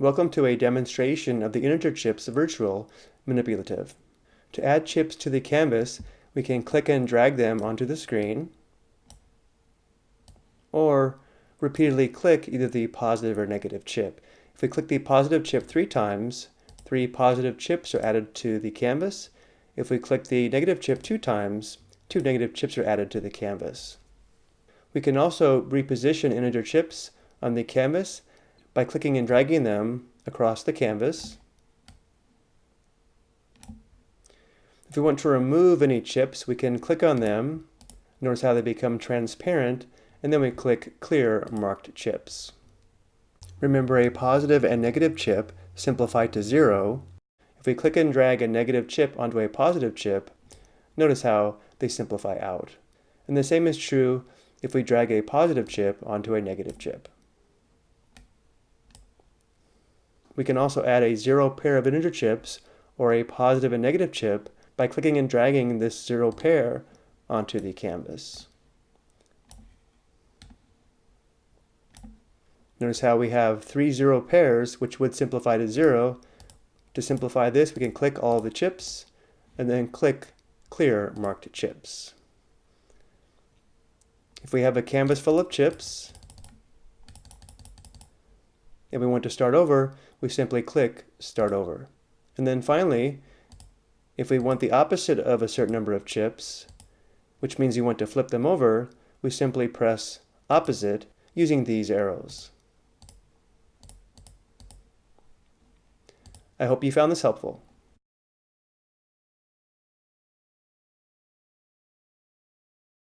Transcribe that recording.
Welcome to a demonstration of the integer chips virtual manipulative. To add chips to the canvas, we can click and drag them onto the screen, or repeatedly click either the positive or negative chip. If we click the positive chip three times, three positive chips are added to the canvas. If we click the negative chip two times, two negative chips are added to the canvas. We can also reposition integer chips on the canvas by clicking and dragging them across the canvas. If we want to remove any chips, we can click on them. Notice how they become transparent, and then we click Clear Marked Chips. Remember a positive and negative chip simplify to zero. If we click and drag a negative chip onto a positive chip, notice how they simplify out. And the same is true if we drag a positive chip onto a negative chip. We can also add a zero pair of integer chips or a positive and negative chip by clicking and dragging this zero pair onto the canvas. Notice how we have three zero pairs, which would simplify to zero. To simplify this, we can click all the chips and then click clear marked chips. If we have a canvas full of chips and we want to start over, we simply click Start Over. And then finally, if we want the opposite of a certain number of chips, which means you want to flip them over, we simply press Opposite using these arrows. I hope you found this helpful.